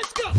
Let's go!